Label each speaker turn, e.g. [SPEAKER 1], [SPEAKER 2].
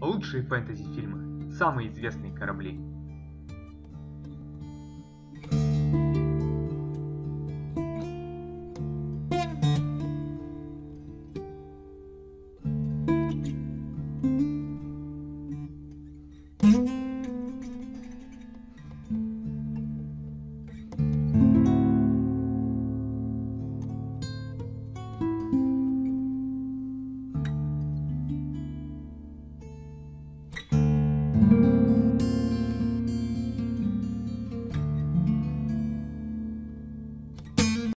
[SPEAKER 1] Лучшие фэнтези-фильмы. Самые известные корабли. thank you